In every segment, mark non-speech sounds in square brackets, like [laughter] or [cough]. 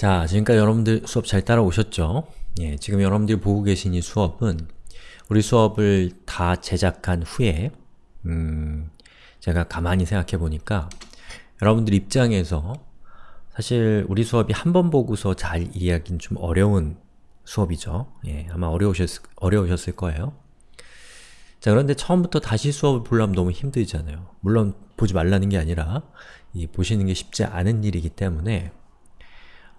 자, 지금까지 여러분들 수업 잘 따라오셨죠? 예, 지금 여러분들이 보고 계신 이 수업은 우리 수업을 다 제작한 후에 음, 제가 가만히 생각해 보니까 여러분들 입장에서 사실 우리 수업이 한 번 보고서 잘 이해하기는 좀 어려운 수업이죠. 예, 아마 어려우셨, 어려우셨을 거예요. 자, 그런데 처음부터 다시 수업을 보려면 너무 힘들잖아요. 물론 보지 말라는 게 아니라 이 보시는 게 쉽지 않은 일이기 때문에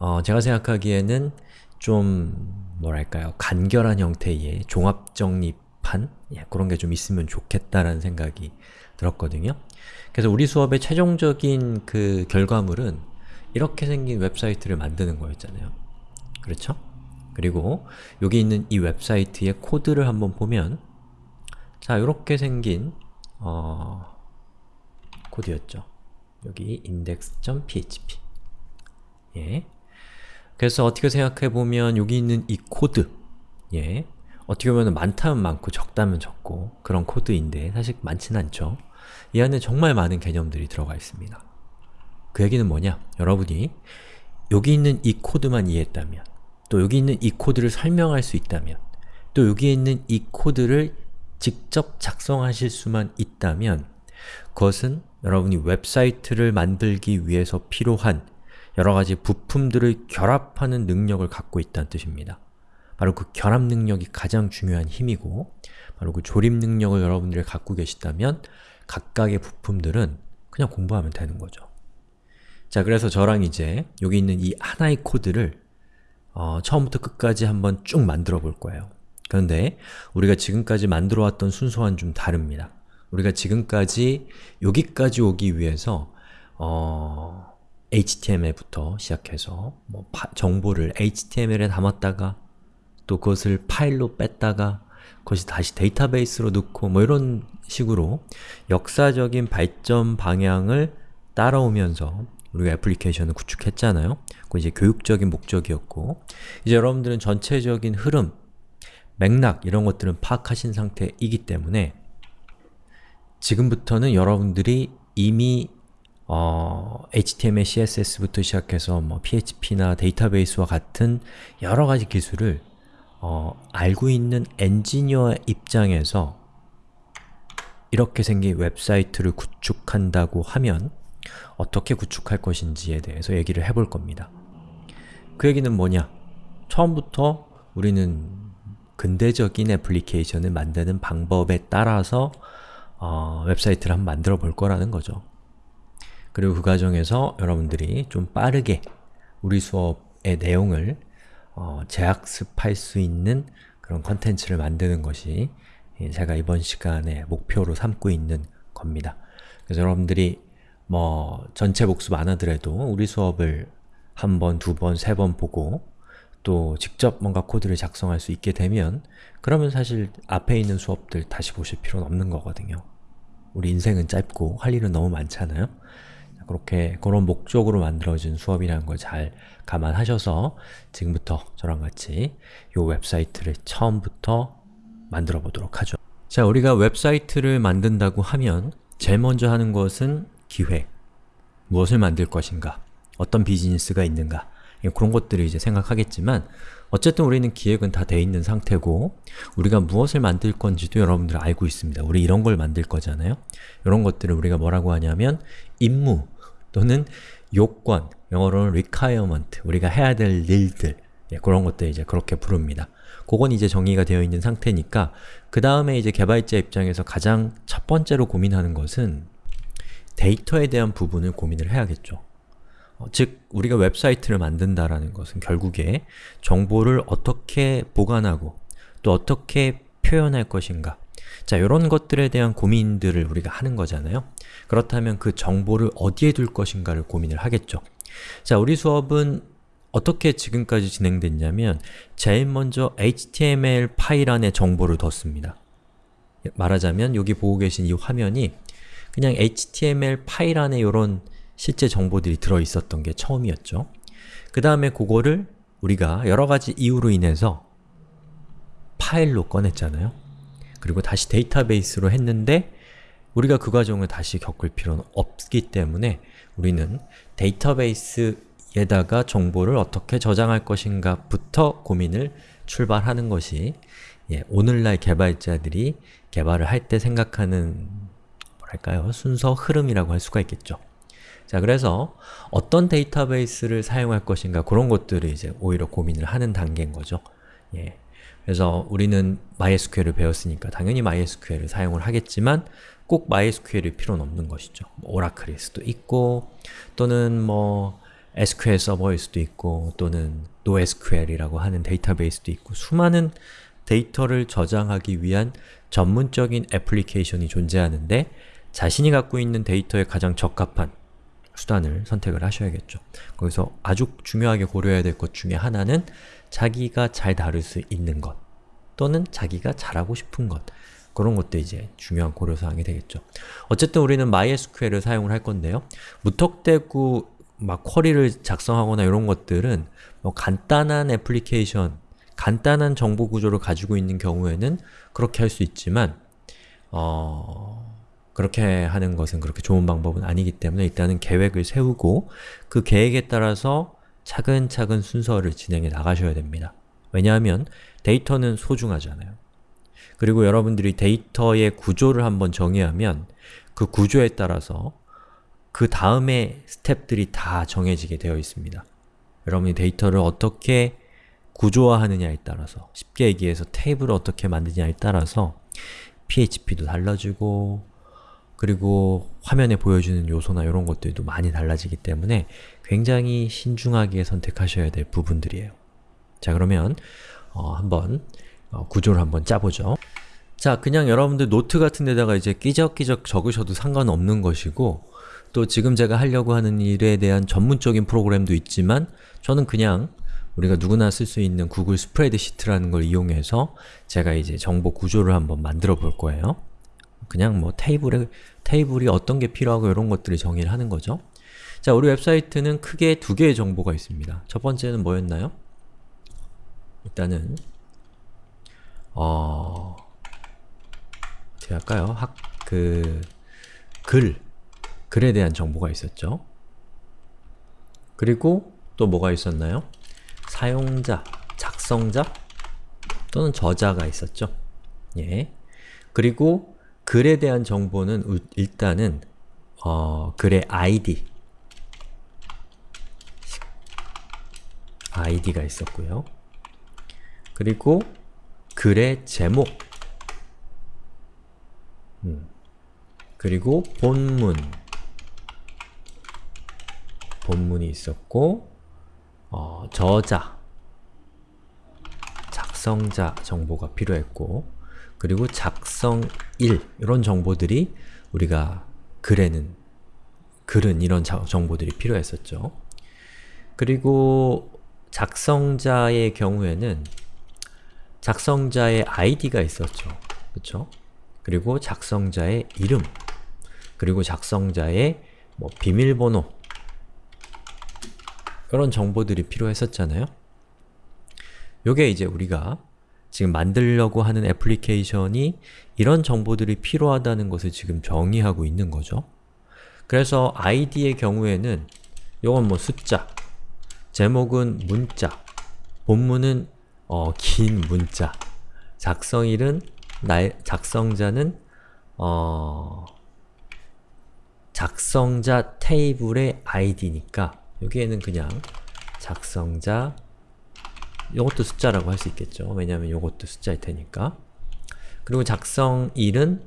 어, 제가 생각하기에는 좀 뭐랄까요 간결한 형태의 종합정립한 예, 그런 게 좀 있으면 좋겠다라는 생각이 들었거든요. 그래서 우리 수업의 최종적인 그 결과물은 이렇게 생긴 웹사이트를 만드는 거였잖아요. 그렇죠? 그리고 여기 있는 이 웹사이트의 코드를 한번 보면 자, 이렇게 생긴 어, 코드였죠. 여기 index.php 예. 그래서 어떻게 생각해보면 여기 있는 이 코드 예. 어떻게 보면 많다면 많고 적다면 적고 그런 코드인데 사실 많진 않죠. 이 안에 정말 많은 개념들이 들어가 있습니다. 그 얘기는 뭐냐? 여러분이 여기 있는 이 코드만 이해했다면 또 여기 있는 이 코드를 설명할 수 있다면 또 여기에 있는 이 코드를 직접 작성하실 수만 있다면 그것은 여러분이 웹사이트를 만들기 위해서 필요한 여러가지 부품들을 결합하는 능력을 갖고 있다는 뜻입니다. 바로 그 결합 능력이 가장 중요한 힘이고 바로 그 조립 능력을 여러분들이 갖고 계시다면 각각의 부품들은 그냥 공부하면 되는 거죠. 자, 그래서 저랑 이제 여기 있는 이 하나의 코드를 어, 처음부터 끝까지 한번 쭉 만들어 볼 거예요. 그런데 우리가 지금까지 만들어 왔던 순서와는 좀 다릅니다. 우리가 지금까지 여기까지 오기 위해서 어, HTML부터 시작해서 뭐 파, 정보를 HTML에 담았다가 또 그것을 파일로 뺐다가 그것이 다시 데이터베이스로 넣고 뭐 이런 식으로 역사적인 발전 방향을 따라오면서 우리가 애플리케이션을 구축했잖아요. 그 이제 교육적인 목적이었고 이제 여러분들은 전체적인 흐름, 맥락 이런 것들은 파악하신 상태이기 때문에 지금부터는 여러분들이 이미 어, HTML, CSS부터 시작해서 뭐 PHP나 데이터베이스와 같은 여러 가지 기술을 어, 알고 있는 엔지니어의 입장에서 이렇게 생긴 웹사이트를 구축한다고 하면 어떻게 구축할 것인지에 대해서 얘기를 해볼 겁니다. 그 얘기는 뭐냐? 처음부터 우리는 근대적인 애플리케이션을 만드는 방법에 따라서 어, 웹사이트를 한번 만들어 볼 거라는 거죠. 그리고 그 과정에서 여러분들이 좀 빠르게 우리 수업의 내용을 어, 재학습할 수 있는 그런 컨텐츠를 만드는 것이 제가 이번 시간에 목표로 삼고 있는 겁니다. 그래서 여러분들이 뭐 전체 복습 안 하더라도 우리 수업을 한 번, 두 번, 세 번 보고 또 직접 뭔가 코드를 작성할 수 있게 되면 그러면 사실 앞에 있는 수업들 다시 보실 필요는 없는 거거든요. 우리 인생은 짧고 할 일은 너무 많잖아요. 그렇게 그런 목적으로 만들어진 수업이라는 걸 잘 감안하셔서 지금부터 저랑 같이 이 웹사이트를 처음부터 만들어 보도록 하죠. 자, 우리가 웹사이트를 만든다고 하면 제일 먼저 하는 것은 기획, 무엇을 만들 것인가, 어떤 비즈니스가 있는가 그런 것들을 이제 생각하겠지만 어쨌든 우리는 기획은 다 돼 있는 상태고 우리가 무엇을 만들 건지도 여러분들 알고 있습니다. 우리 이런 걸 만들 거잖아요? 이런 것들을 우리가 뭐라고 하냐면 임무 또는 요건, 영어로는 requirement, 우리가 해야 될 일들 예, 그런 것들 이제 그렇게 부릅니다. 그건 이제 정의가 되어 있는 상태니까 그 다음에 이제 개발자 입장에서 가장 첫 번째로 고민하는 것은 데이터에 대한 부분을 고민을 해야겠죠. 어, 즉, 우리가 웹사이트를 만든다라는 것은 결국에 정보를 어떻게 보관하고 또 어떻게 표현할 것인가 자, 이런 것들에 대한 고민들을 우리가 하는 거잖아요. 그렇다면 그 정보를 어디에 둘 것인가를 고민을 하겠죠. 자, 우리 수업은 어떻게 지금까지 진행됐냐면 제일 먼저 HTML 파일 안에 정보를 뒀습니다. 말하자면 여기 보고 계신 이 화면이 그냥 HTML 파일 안에 이런 실제 정보들이 들어있었던 게 처음이었죠. 그 다음에 그거를 우리가 여러 가지 이유로 인해서 파일로 꺼냈잖아요. 그리고 다시 데이터베이스로 했는데 우리가 그 과정을 다시 겪을 필요는 없기 때문에 우리는 데이터베이스 에다가 정보를 어떻게 저장할 것인가 부터 고민을 출발하는 것이 예, 오늘날 개발자들이 개발을 할 때 생각하는 뭐랄까요? 순서 흐름이라고 할 수가 있겠죠. 자, 그래서 어떤 데이터베이스를 사용할 것인가 그런 것들을 이제 오히려 고민을 하는 단계인 거죠. 예. 그래서 우리는 MySQL을 배웠으니까 당연히 MySQL을 사용을 하겠지만 꼭 MySQL일 필요는 없는 것이죠. 뭐 오라클일 수도 있고 또는 뭐 SQL 서버일 수도 있고 또는 NoSQL이라고 하는 데이터베이스도 있고 수많은 데이터를 저장하기 위한 전문적인 애플리케이션이 존재하는데 자신이 갖고 있는 데이터에 가장 적합한 수단을 선택을 하셔야겠죠. 거기서 아주 중요하게 고려해야 될 것 중에 하나는 자기가 잘 다룰 수 있는 것 또는 자기가 잘하고 싶은 것 그런 것도 이제 중요한 고려사항이 되겠죠. 어쨌든 우리는 MySQL을 사용을 할 건데요. 무턱대고 막 쿼리를 작성하거나 이런 것들은 뭐 간단한 애플리케이션, 간단한 정보 구조를 가지고 있는 경우에는 그렇게 할 수 있지만 어... 그렇게 하는 것은 그렇게 좋은 방법은 아니기 때문에 일단은 계획을 세우고 그 계획에 따라서 차근차근 순서를 진행해 나가셔야 됩니다. 왜냐하면 데이터는 소중하잖아요. 그리고 여러분들이 데이터의 구조를 한번 정의하면 그 구조에 따라서 그 다음에 스텝들이 다 정해지게 되어 있습니다. 여러분이 데이터를 어떻게 구조화하느냐에 따라서 쉽게 얘기해서 테이블을 어떻게 만드냐에 따라서 PHP도 달라지고 그리고 화면에 보여주는 요소나 이런 것들도 많이 달라지기 때문에 굉장히 신중하게 선택하셔야 될 부분들이에요. 자 그러면 어, 한번 어, 구조를 한번 짜보죠. 자, 그냥 여러분들 노트 같은 데다가 이제 끼적끼적 적으셔도 상관없는 것이고 또 지금 제가 하려고 하는 일에 대한 전문적인 프로그램도 있지만 저는 그냥 우리가 누구나 쓸 수 있는 구글 스프레드시트라는 걸 이용해서 제가 이제 정보 구조를 한번 만들어 볼 거예요. 그냥 뭐 테이블에, 테이블이 어떤 게 필요하고 이런 것들을 정의를 하는 거죠. 자, 우리 웹사이트는 크게 두 개의 정보가 있습니다. 첫 번째는 뭐였나요? 일단은 어... 어떻게 할까요? 학... 그... 글 글에 대한 정보가 있었죠. 그리고 또 뭐가 있었나요? 사용자, 작성자 또는 저자가 있었죠. 예. 그리고 글에 대한 정보는 일단은 어, 글의 ID id가 있었고요. 그리고 글의 제목 음. 그리고 본문 본문이 있었고 어, 저자 작성자 정보가 필요했고 그리고 작성일 이런 정보들이 우리가 글에는 글은 이런 정보들이 필요했었죠. 그리고 작성자의 경우에는 작성자의 아이디가 있었죠. 그쵸? 그리고 작성자의 이름 그리고 작성자의 뭐 비밀번호 이런 정보들이 필요했었잖아요. 요게 이제 우리가 지금 만들려고 하는 애플리케이션이 이런 정보들이 필요하다는 것을 지금 정의하고 있는 거죠. 그래서 id의 경우에는 요건 뭐 숫자, 제목은 문자, 본문은 어, 긴 문자, 작성일은 날, 작성자는 어, 작성자 테이블의 id니까 여기에는 그냥 작성자 이것도 숫자라고 할 수 있겠죠. 왜냐하면 이것도 숫자일 테니까 그리고 작성일은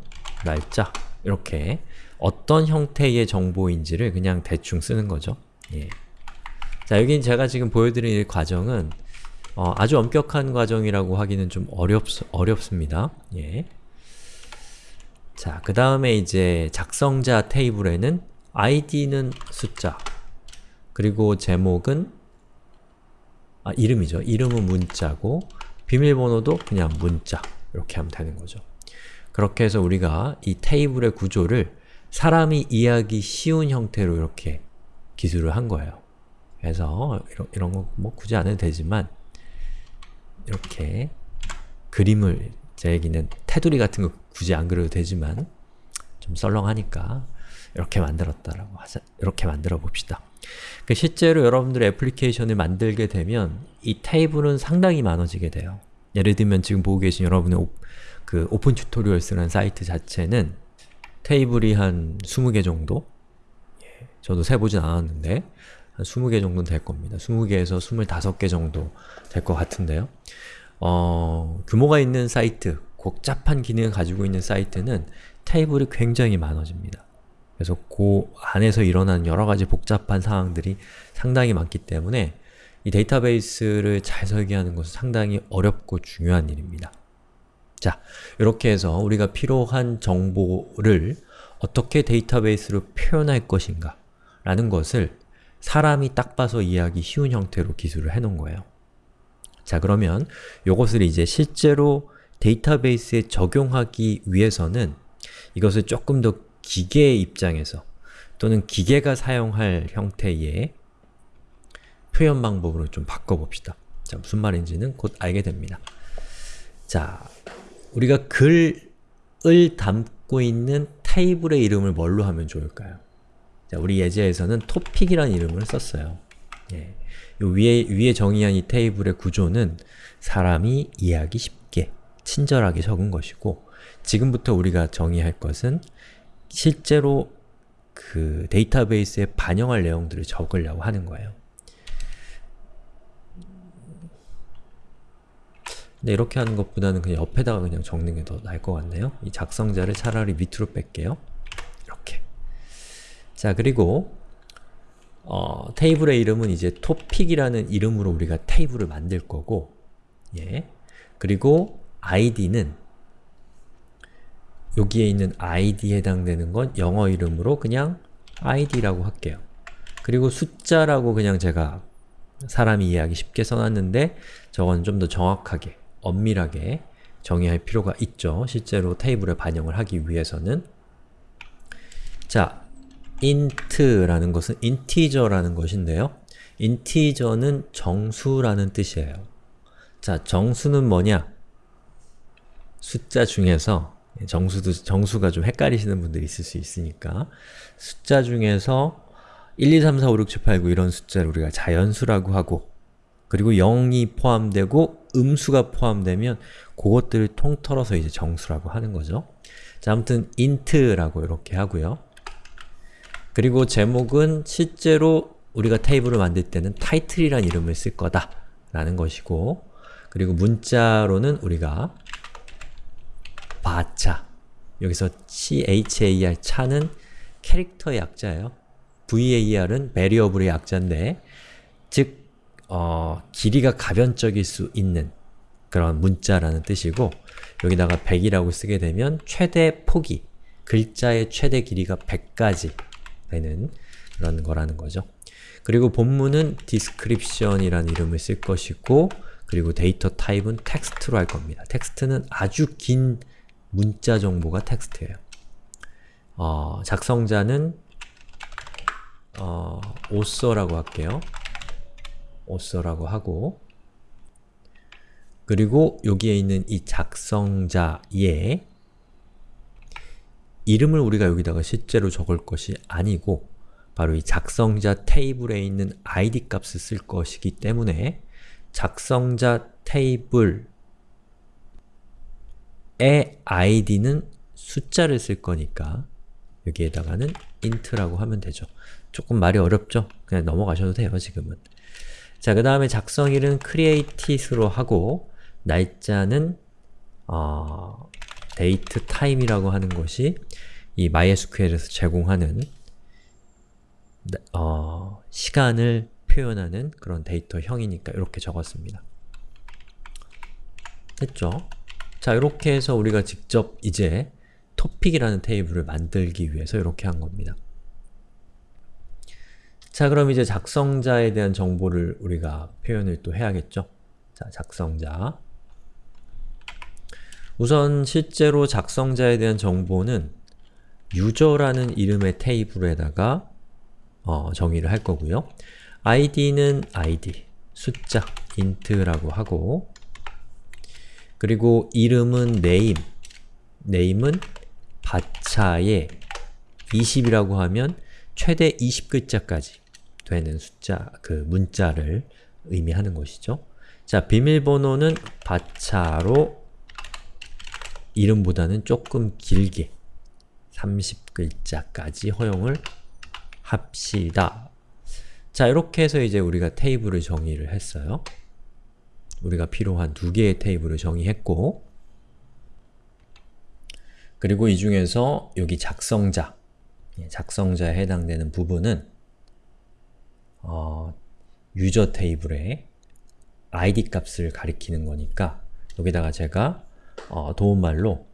날짜 이렇게 어떤 형태의 정보인지를 그냥 대충 쓰는 거죠. 예. 자, 여긴 제가 지금 보여드린 과정은 어, 아주 엄격한 과정이라고 하기는 좀 어렵, 어렵습니다. 예. 자, 그 다음에 이제 작성자 테이블에는 id는 숫자, 그리고 제목은 아, 이름이죠. 이름은 문자고 비밀번호도 그냥 문자 이렇게 하면 되는 거죠. 그렇게 해서 우리가 이 테이블의 구조를 사람이 이해하기 쉬운 형태로 이렇게 기술을 한 거예요. 그래서 이런, 이런 거 뭐 굳이 안 해도 되지만 이렇게 그림을 제 얘기는 테두리 같은 거 굳이 안 그려도 되지만 좀 썰렁하니까 이렇게 만들었다라고 하자 이렇게 만들어 봅시다. 그 실제로 여러분들의 애플리케이션을 만들게 되면 이 테이블은 상당히 많아지게 돼요. 예를 들면 지금 보고 계신 여러분의 오, 그 오픈 튜토리얼스라는 사이트 자체는 테이블이 한 20개 정도? 예, 저도 세보진 않았는데 한 20개 정도는 될 겁니다. 20개에서 25개 정도 될 것 같은데요. 어, 규모가 있는 사이트, 복잡한 기능을 가지고 있는 사이트는 테이블이 굉장히 많아집니다. 그래서 그 안에서 일어나는 여러가지 복잡한 상황들이 상당히 많기 때문에 이 데이터베이스를 잘 설계하는 것은 상당히 어렵고 중요한 일입니다. 자, 이렇게 해서 우리가 필요한 정보를 어떻게 데이터베이스로 표현할 것인가 라는 것을 사람이 딱 봐서 이해하기 쉬운 형태로 기술을 해놓은 거예요. 자 그러면 이것을 이제 실제로 데이터베이스에 적용하기 위해서는 이것을 조금 더 기계의 입장에서 또는 기계가 사용할 형태의 표현 방법으로 좀 바꿔봅시다. 자, 무슨 말인지는 곧 알게 됩니다. 자, 우리가 글을 담고 있는 테이블의 이름을 뭘로 하면 좋을까요? 자, 우리 예제에서는 토픽이라는 이름을 썼어요. 예. 요 위에, 위에 정의한 이 테이블의 구조는 사람이 이해하기 쉽게, 친절하게 적은 것이고 지금부터 우리가 정의할 것은 실제로 그 데이터베이스에 반영할 내용들을 적으려고 하는 거예요. 근데 이렇게 하는 것보다는 그냥 옆에다가 그냥 적는 게 더 나을 것 같네요. 이 작성자를 차라리 밑으로 뺄게요. 자, 그리고 어, 테이블의 이름은 이제 토픽이라는 이름으로 우리가 테이블을 만들 거고 예. 그리고 id는 여기에 있는 id에 해당되는 건 영어 이름으로 그냥 id라고 할게요. 그리고 숫자라고 그냥 제가 사람이 이해하기 쉽게 써놨는데 저건 좀 더 정확하게, 엄밀하게 정의할 필요가 있죠. 실제로 테이블에 반영을 하기 위해서는 자, int라는 것은 integer라는 것인데요. integer는 정수라는 뜻이에요. 자, 정수는 뭐냐? 숫자 중에서 정수도, 정수가 좀 헷갈리시는 분들이 있을 수 있으니까 숫자 중에서 1, 2, 3, 4, 5, 6, 7, 8, 9 이런 숫자를 우리가 자연수라고 하고 그리고 0이 포함되고 음수가 포함되면 그것들을 통틀어서 이제 정수라고 하는 거죠. 자, 아무튼 int라고 이렇게 하고요. 그리고 제목은 실제로 우리가 테이블을 만들 때는 title이란 이름을 쓸 거다 라는 것이고 그리고 문자로는 우리가 바차 여기서 char 차는 캐릭터의 약자예요. var은 variable의 약자인데 즉 어, 길이가 가변적일 수 있는 그런 문자라는 뜻이고 여기다가 100이라고 쓰게 되면 최대 폭이 글자의 최대 길이가 100까지 되는 그런 거라는 거죠. 그리고 본문은 description이라는 이름을 쓸 것이고 그리고 데이터 타입은 텍스트로 할 겁니다. 텍스트는 아주 긴 문자 정보가 텍스트예요. 어, 작성자는 어, author라고 할게요. author라고 하고 그리고 여기에 있는 이 작성자의 이름을 우리가 여기다가 실제로 적을 것이 아니고 바로 이 작성자 테이블에 있는 id 값을 쓸 것이기 때문에 작성자 테이블의 id는 숫자를 쓸 거니까 여기에다가는 int라고 하면 되죠. 조금 말이 어렵죠? 그냥 넘어가셔도 돼요, 지금은. 자, 그 다음에 작성일은 create로 하고 날짜는 어, date time이라고 하는 것이 이 MySQL에서 제공하는 어, 시간을 표현하는 그런 데이터형이니까 이렇게 적었습니다. 됐죠? 자, 이렇게 해서 우리가 직접 이제 토픽이라는 테이블을 만들기 위해서 이렇게 한 겁니다. 자, 그럼 이제 작성자에 대한 정보를 우리가 표현을 또 해야겠죠? 자, 작성자 우선 실제로 작성자에 대한 정보는 유저라는 이름의 테이블에다가 어, 정의를 할 거고요. id는 id, 숫자, int라고 하고 그리고 이름은 name, name은 바차에 20이라고 하면 최대 20글자까지 되는 숫자, 그 문자를 의미하는 것이죠. 자, 비밀번호는 바차로 이름보다는 조금 길게 30글자까지 허용을 합시다. 자, 이렇게 해서 이제 우리가 테이블을 정의를 했어요. 우리가 필요한 두 개의 테이블을 정의했고 그리고 이 중에서 여기 작성자, 예, 작성자에 해당되는 부분은 어, 유저 테이블의 id 값을 가리키는 거니까 여기다가 제가 어, 도움말로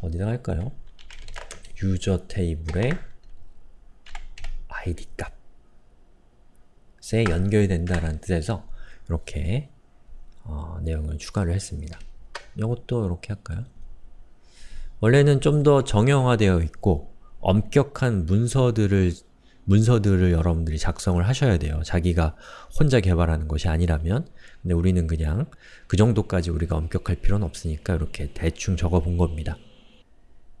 어디다 할까요? 유저 테이블의 id 값에 연결된다라는 뜻에서 이렇게 어, 내용을 추가를 했습니다. 이것도 이렇게 할까요? 원래는 좀 더 정형화되어 있고 엄격한 문서들을 문서들을 여러분들이 작성을 하셔야 돼요. 자기가 혼자 개발하는 것이 아니라면 근데 우리는 그냥 그 정도까지 우리가 엄격할 필요는 없으니까 이렇게 대충 적어본 겁니다.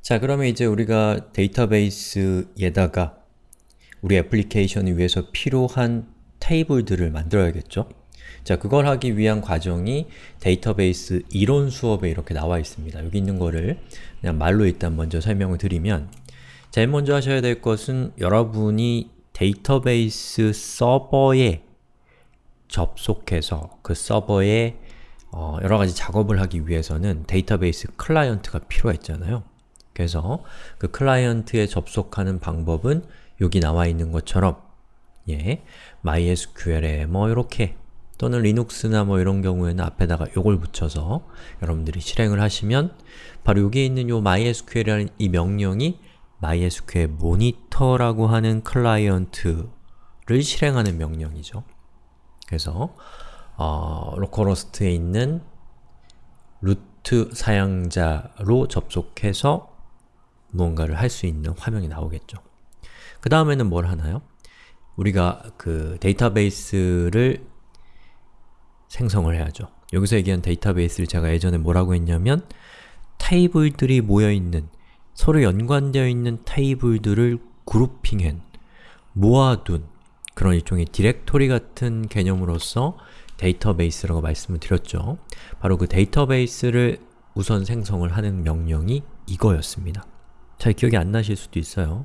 자 그러면 이제 우리가 데이터베이스에다가 우리 애플리케이션을 위해서 필요한 테이블들을 만들어야겠죠? 자, 그걸 하기 위한 과정이 데이터베이스 이론 수업에 이렇게 나와 있습니다. 여기 있는 거를 그냥 말로 일단 먼저 설명을 드리면 제일 먼저 하셔야 될 것은 여러분이 데이터베이스 서버에 접속해서 그 서버에 어, 여러가지 작업을 하기 위해서는 데이터베이스 클라이언트가 필요했잖아요. 그래서 그 클라이언트에 접속하는 방법은 여기 나와 있는 것처럼 예, MySQL에 뭐 이렇게 또는 리눅스나 뭐 이런 경우에는 앞에다가 요걸 붙여서 여러분들이 실행을 하시면 바로 여기에 있는 요 MySQL이라는 이 명령이 MySQL 모니터라고 하는 클라이언트를 실행하는 명령이죠. 그래서 어, localhost에 있는 root 사용자로 접속해서 무언가를 할 수 있는 화면이 나오겠죠. 그 다음에는 뭘 하나요? 우리가 그 데이터베이스를 생성을 해야죠. 여기서 얘기한 데이터베이스를 제가 예전에 뭐라고 했냐면 테이블들이 모여있는 서로 연관되어 있는 테이블들을 그룹핑한 모아둔 그런 일종의 디렉토리 같은 개념으로서 데이터베이스라고 말씀을 드렸죠. 바로 그 데이터베이스를 우선 생성을 하는 명령이 이거였습니다. 잘 기억이 안 나실 수도 있어요.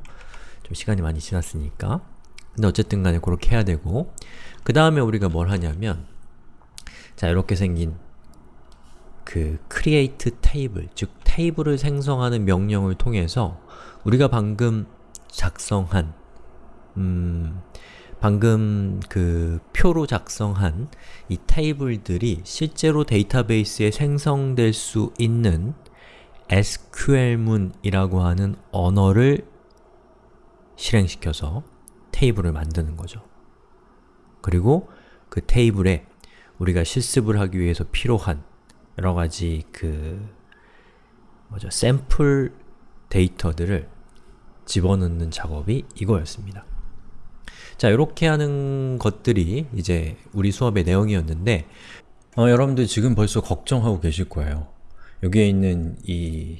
좀 시간이 많이 지났으니까. 근데 어쨌든 간에 그렇게 해야 되고 그 다음에 우리가 뭘 하냐면 자, 이렇게 생긴 그 create table, 즉 테이블을 생성하는 명령을 통해서 우리가 방금 작성한 음, 방금 그 표로 작성한 이 테이블들이 실제로 데이터베이스에 생성될 수 있는 SQL문이라고 하는 언어를 실행시켜서 테이블을 만드는 거죠. 그리고 그 테이블에 우리가 실습을 하기 위해서 필요한 여러가지 그 뭐죠? 샘플 데이터들을 집어넣는 작업이 이거였습니다. 자, 이렇게 하는 것들이 이제 우리 수업의 내용이었는데 어, 여러분들 지금 벌써 걱정하고 계실 거예요. 여기에 있는 이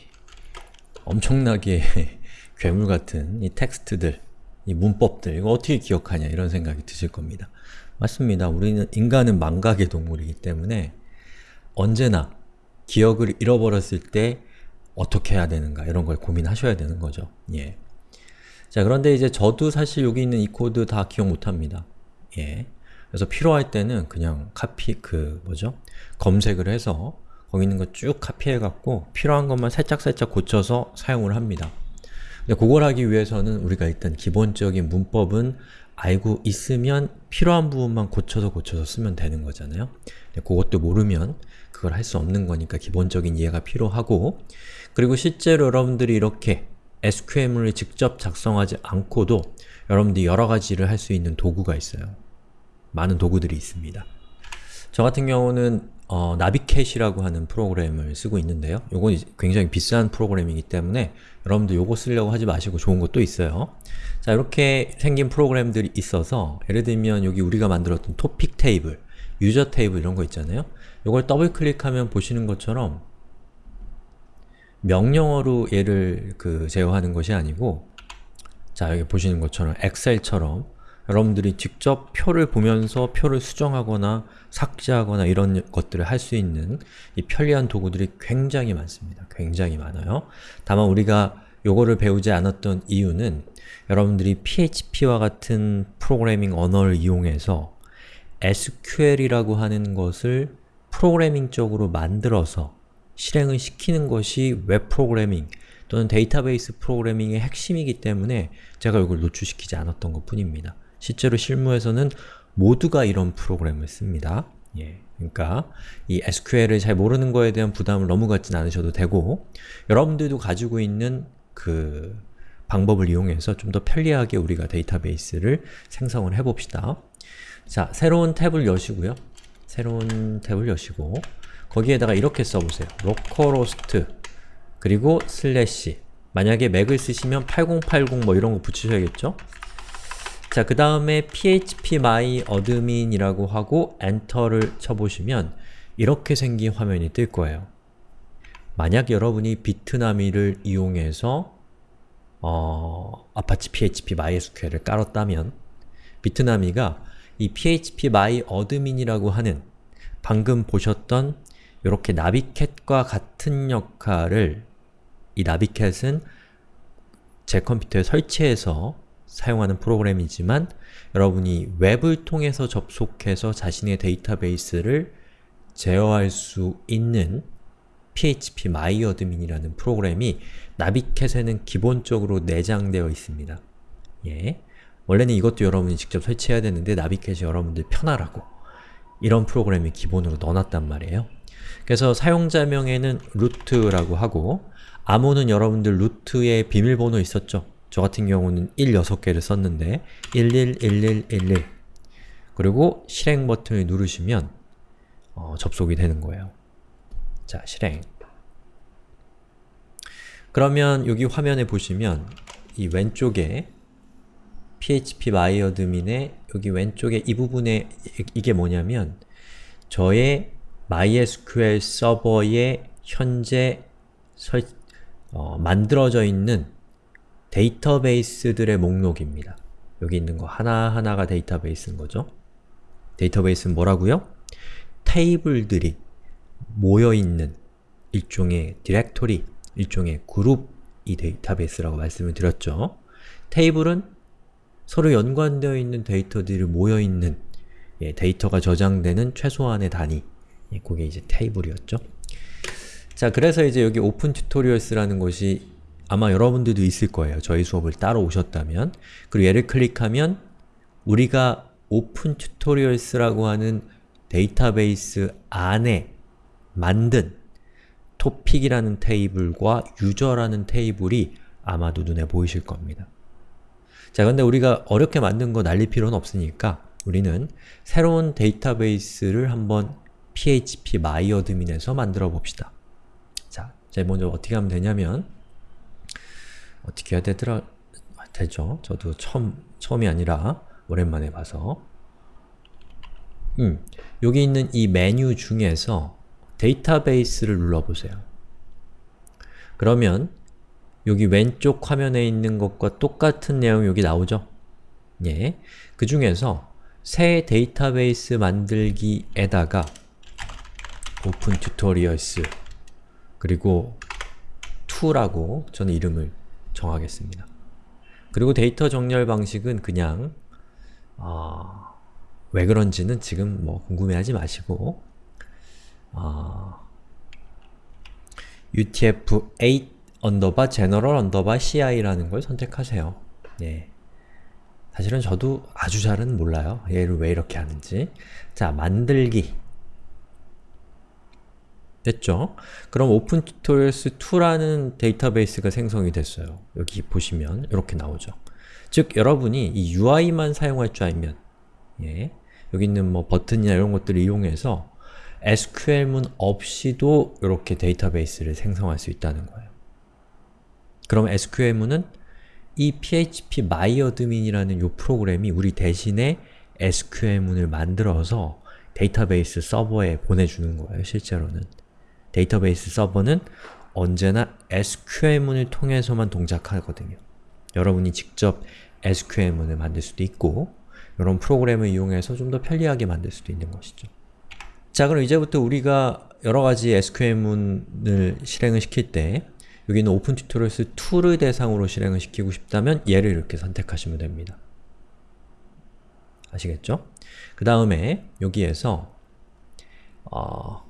엄청나게 [laughs] 괴물 같은 이 텍스트들, 이 문법들, 이거 어떻게 기억하냐 이런 생각이 드실 겁니다. 맞습니다. 우리는 인간은 망각의 동물이기 때문에 언제나 기억을 잃어버렸을 때 어떻게 해야 되는가 이런 걸 고민하셔야 되는 거죠. 예. 자 그런데 이제 저도 사실 여기 있는 이 코드 다 기억 못합니다. 예. 그래서 필요할 때는 그냥 카피 그 뭐죠? 검색을 해서 거기 있는 거 쭉 카피해갖고 필요한 것만 살짝살짝 고쳐서 사용을 합니다. 근데 그걸 하기 위해서는 우리가 일단 기본적인 문법은 알고 있으면 필요한 부분만 고쳐서 고쳐서 쓰면 되는 거잖아요. 그것도 모르면 그걸 할 수 없는 거니까 기본적인 이해가 필요하고 그리고 실제로 여러분들이 이렇게 SQL을 직접 작성하지 않고도 여러분들이 여러 가지를 할 수 있는 도구가 있어요. 많은 도구들이 있습니다. 저 같은 경우는 어, Navicat이라고 하는 프로그램을 쓰고 있는데요. 이건 굉장히 비싼 프로그램이기 때문에 여러분들 요거 쓰려고 하지 마시고 좋은 것도 있어요. 자 이렇게 생긴 프로그램들이 있어서 예를 들면 여기 우리가 만들었던 토픽 테이블, user 테이블 이런 거 있잖아요. 이걸 더블 클릭하면 보시는 것처럼 명령어로 얘를 그 제어하는 것이 아니고 자 여기 보시는 것처럼 엑셀처럼 여러분들이 직접 표를 보면서 표를 수정하거나 삭제하거나 이런 것들을 할 수 있는 이 편리한 도구들이 굉장히 많습니다. 굉장히 많아요. 다만 우리가 요거를 배우지 않았던 이유는 여러분들이 PHP와 같은 프로그래밍 언어를 이용해서 SQL이라고 하는 것을 프로그래밍적으로 만들어서 실행을 시키는 것이 웹 프로그래밍 또는 데이터베이스 프로그래밍의 핵심이기 때문에 제가 이걸 노출시키지 않았던 것 뿐입니다. 실제로 실무에서는 모두가 이런 프로그램을 씁니다. 예, 그러니까 이 SQL을 잘 모르는 거에 대한 부담을 너무 갖진 않으셔도 되고 여러분들도 가지고 있는 그 방법을 이용해서 좀 더 편리하게 우리가 데이터베이스를 생성을 해봅시다. 자, 새로운 탭을 여시고요. 새로운 탭을 여시고 거기에다가 이렇게 써보세요. localhost 그리고 슬래시 만약에 맥을 쓰시면 8080 뭐 이런 거 붙이셔야겠죠? 자, 그 다음에 phpMyAdmin 이라고 하고 엔터를 쳐보시면 이렇게 생긴 화면이 뜰 거예요. 만약 여러분이 Bitnami를 이용해서 어, Apache PHP MySQL을 깔았다면 Bitnami가 이 PHP MyAdmin이라고 하는 방금 보셨던 이렇게 나비캣과 같은 역할을 이 나비캣은 제 컴퓨터에 설치해서 사용하는 프로그램이지만 여러분이 웹을 통해서 접속해서 자신의 데이터베이스를 제어할 수 있는 PHP MyAdmin이라는 프로그램이 나비캣에는 기본적으로 내장되어 있습니다. 예. 원래는 이것도 여러분이 직접 설치해야 되는데 나비캣이 여러분들 편하라고 이런 프로그램이 기본으로 넣어놨단 말이에요. 그래서 사용자명에는 루트라고 하고 암호는 여러분들 루트에 비밀번호 있었죠? 저 같은 경우는 1 6개를 썼는데 111111 그리고 실행 버튼을 누르시면 어, 접속이 되는 거예요. 자, 실행 그러면 여기 화면에 보시면 이 왼쪽에 php myadmin의 여기 왼쪽에 이 부분에 이게 뭐냐면 저의 MySQL 서버에 현재 설, 어, 만들어져 있는 데이터베이스들의 목록입니다. 여기 있는 거 하나하나가 데이터베이스인 거죠. 데이터베이스는 뭐라고요? 테이블들이 모여있는 일종의 디렉토리, 일종의 그룹이 데이터베이스라고 말씀을 드렸죠. 테이블은 서로 연관되어 있는 데이터들이 모여있는 예, 데이터가 저장되는 최소한의 단위 예, 그게 이제 테이블이었죠. 자, 그래서 이제 여기 Open Tutorials라는 것이 아마 여러분들도 있을 거예요. 저희 수업을 따로 오셨다면 그리고 얘를 클릭하면 우리가 Open Tutorials라고 하는 데이터베이스 안에 만든 토픽이라는 테이블과 유저라는 테이블이 아마도 눈에 보이실 겁니다. 자, 근데 우리가 어렵게 만든 거 날릴 필요는 없으니까 우리는 새로운 데이터베이스를 한번 php myadmin에서 만들어 봅시다. 자, 제일 먼저 어떻게 하면 되냐면 어떻게 해야 되더라? 아, 되죠. 저도 처음, 처음이 아니라 오랜만에 봐서 음, 여기 있는 이 메뉴 중에서 데이터베이스를 눌러보세요. 그러면 여기 왼쪽 화면에 있는 것과 똑같은 내용이 여기 나오죠? 예. 그 중에서 새 데이터베이스 만들기에다가 Open Tutorials 그리고 2라고 저는 이름을 정하겠습니다. 그리고 데이터 정렬 방식은 그냥 어, 왜 그런지는 지금 뭐 궁금해하지 마시고 어, UTF-8 underbar general underbar CI라는 걸 선택하세요. 네. 사실은 저도 아주 잘은 몰라요. 얘를 왜 이렇게 하는지. 자, 만들기. 됐죠? 그럼 Open Tutorials 2라는 데이터베이스가 생성이 됐어요. 여기 보시면 이렇게 나오죠. 즉, 여러분이 이 UI만 사용할 줄 알면 예, 여기 있는 뭐 버튼이나 이런 것들을 이용해서 SQL문 없이도 이렇게 데이터베이스를 생성할 수 있다는 거예요. 그럼 SQL문은 이 phpMyAdmin이라는 이 프로그램이 우리 대신에 SQL문을 만들어서 데이터베이스 서버에 보내주는 거예요, 실제로는. 데이터베이스 서버는 언제나 SQL문을 통해서만 동작하거든요. 여러분이 직접 SQL문을 만들 수도 있고 이런 프로그램을 이용해서 좀 더 편리하게 만들 수도 있는 것이죠. 자 그럼 이제부터 우리가 여러가지 SQL문을 실행을 시킬 때 여기는 Open Tutorials 2를 대상으로 실행을 시키고 싶다면 얘를 이렇게 선택하시면 됩니다. 아시겠죠? 그 다음에 여기에서 어,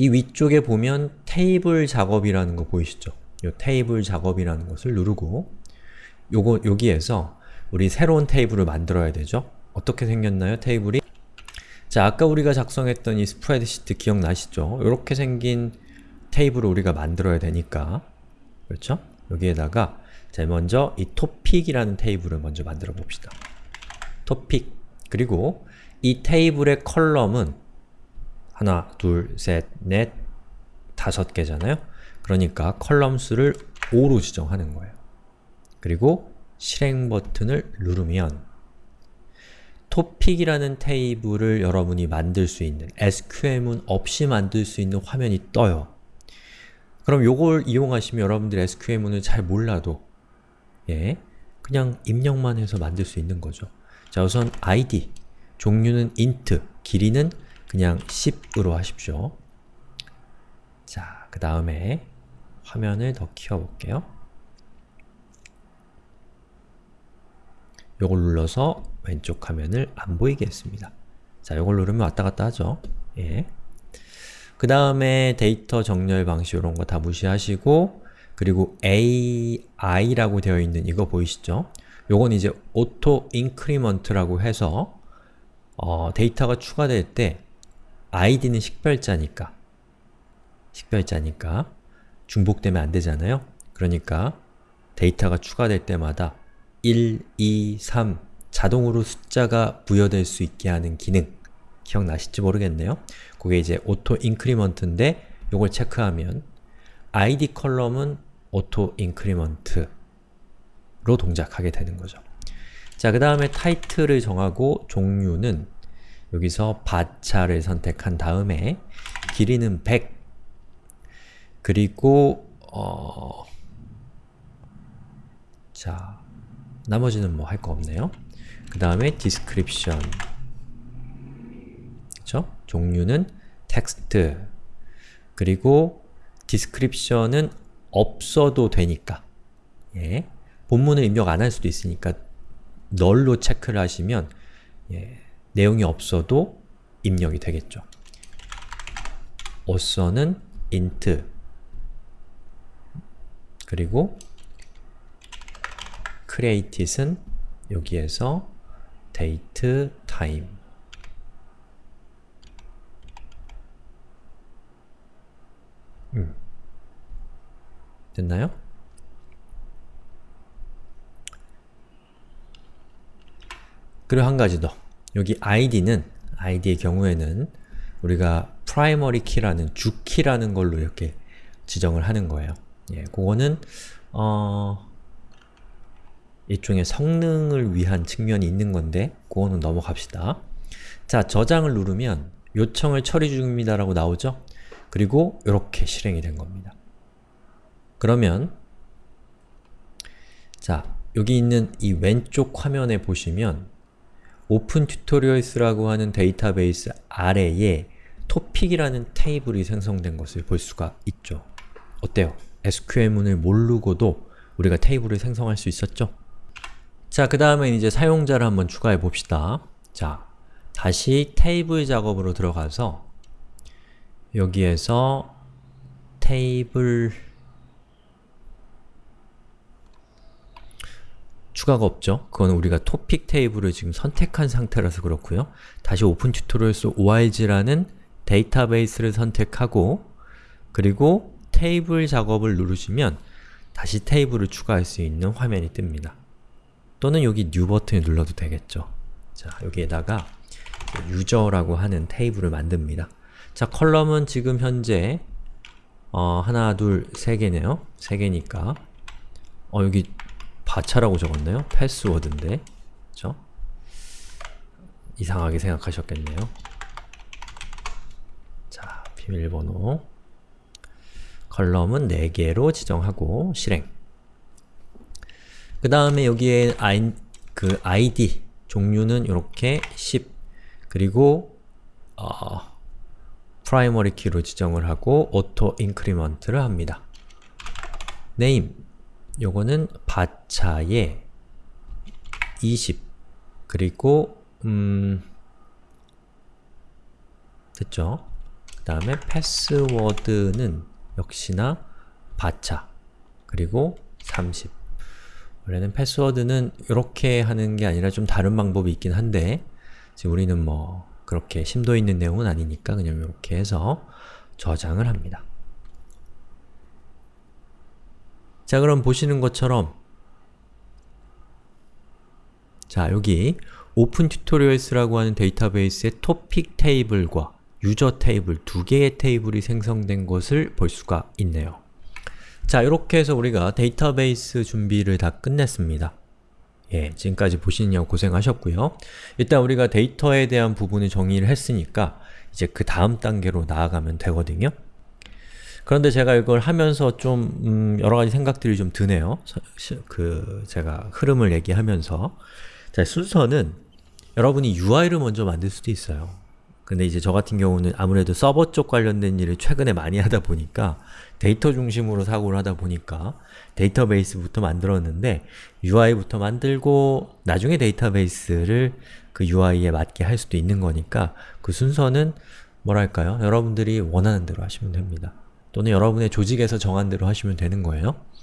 이 위쪽에 보면 테이블 작업이라는 거 보이시죠? 요 테이블 작업이라는 것을 누르고 요거 여기에서 우리 새로운 테이블을 만들어야 되죠? 어떻게 생겼나요? 테이블이? 자, 아까 우리가 작성했던 이 스프레드시트 기억나시죠? 이렇게 생긴 테이블을 우리가 만들어야 되니까 그렇죠? 여기에다가 자, 먼저 이 토픽이라는 테이블을 먼저 만들어 봅시다. 토픽 그리고 이 테이블의 column은 하나, 둘, 셋, 넷, 다섯 개잖아요? 그러니까 column 수를 5로 지정하는 거예요. 그리고 실행 버튼을 누르면 토픽이라는 테이블을 여러분이 만들 수 있는 SQL문 없이 만들 수 있는 화면이 떠요. 그럼 요걸 이용하시면 여러분들 SQL문을 잘 몰라도 예, 그냥 입력만 해서 만들 수 있는 거죠. 자 우선 id, 종류는 int, 길이는 그냥 10으로 하십시오. 자, 그 다음에 화면을 더 키워볼게요. 요걸 눌러서 왼쪽 화면을 안 보이게 했습니다. 자, 요걸 누르면 왔다 갔다 하죠. 예. 그 다음에 데이터 정렬 방식 이런 거 다 무시하시고 그리고 AI라고 되어 있는 이거 보이시죠? 요건 이제 auto increment라고 해서 어, 데이터가 추가될 때 id는 식별자니까 식별자니까 중복되면 안 되잖아요? 그러니까 데이터가 추가될 때마다 1, 2, 3 자동으로 숫자가 부여될 수 있게 하는 기능 기억나실지 모르겠네요. 그게 이제 auto increment인데 요걸 체크하면 id 컬럼은 auto increment로 동작하게 되는 거죠. 자, 그 다음에 타이틀을 정하고 종류는 여기서 바차를 선택한 다음에 길이는 100 그리고 어... 자, 나머지는 뭐 할 거 없네요. 그 다음에 description 그쵸? 종류는 텍스트 그리고 description은 없어도 되니까 예. 본문을 입력 안 할 수도 있으니까 널로 체크를 하시면 예. 내용이 없어도 입력이 되겠죠. author는 int 그리고 created은 여기에서 date, time 음. 됐나요? 그리고 한 가지 더. 여기 id는, id의 경우에는 우리가 primary key라는 주키라는 걸로 이렇게 지정을 하는 거예요. 예, 그거는 어... 일종의 성능을 위한 측면이 있는 건데 그거는 넘어갑시다. 자, 저장을 누르면 요청을 처리 중입니다 라고 나오죠? 그리고 이렇게 실행이 된 겁니다. 그러면 자, 여기 있는 이 왼쪽 화면에 보시면 Open Tutorials라고 하는 데이터베이스 아래에 토픽이라는 테이블이 생성된 것을 볼 수가 있죠. 어때요? SQL문을 모르고도 우리가 테이블을 생성할 수 있었죠? 자, 그 다음에 이제 사용자를 한번 추가해 봅시다. 자, 다시 테이블 작업으로 들어가서 여기에서 테이블 추가가 없죠? 그건 우리가 토픽 테이블을 지금 선택한 상태라서 그렇고요. 다시 Open Tutorials org라는 데이터베이스를 선택하고 그리고 테이블 작업을 누르시면 다시 테이블을 추가할 수 있는 화면이 뜹니다. 또는 여기 new 버튼을 눌러도 되겠죠. 자, 여기에다가 user라고 하는 테이블을 만듭니다. 자, column은 지금 현재 어, 하나, 둘, 세 개네요. 세 개니까 어, 여기 varchar라고 적었나요? 패스워드인데 그쵸? 이상하게 생각하셨겠네요. 자, 비밀번호 column은 4개로 지정하고 실행 그 다음에 여기에 아이, 그 id 종류는 이렇게 10 그리고 어, primary key로 지정을 하고 auto increment를 합니다. name 요거는 바차에 20 그리고 음 됐죠? 그 다음에 패스워드는 역시나 바차 그리고 30 원래는 패스워드는 이렇게 하는 게 아니라 좀 다른 방법이 있긴 한데 지금 우리는 뭐 그렇게 심도 있는 내용은 아니니까 그냥 이렇게 해서 저장을 합니다. 자 그럼 보시는 것처럼 자 여기 Open Tutorials라고 하는 데이터베이스의 토픽 테이블과 user 테이블 두 개의 테이블이 생성된 것을 볼 수가 있네요. 자 이렇게 해서 우리가 데이터베이스 준비를 다 끝냈습니다. 예, 지금까지 보시느냐고 고생하셨고요. 일단 우리가 데이터에 대한 부분을 정의를 했으니까 이제 그 다음 단계로 나아가면 되거든요. 그런데 제가 이걸 하면서 좀 음, 여러 가지 생각들이 좀 드네요. 그 제가 흐름을 얘기하면서 자, 순서는 여러분이 UI를 먼저 만들 수도 있어요. 근데 이제 저 같은 경우는 아무래도 서버 쪽 관련된 일을 최근에 많이 [laughs] 하다 보니까 데이터 중심으로 사고를 하다 보니까 데이터베이스부터 만들었는데 UI부터 만들고 나중에 데이터베이스를 그 UI에 맞게 할 수도 있는 거니까 그 순서는 뭐랄까요? 여러분들이 원하는 대로 하시면 됩니다. 또는 여러분의 조직에서 정한 대로 하시면 되는 거예요.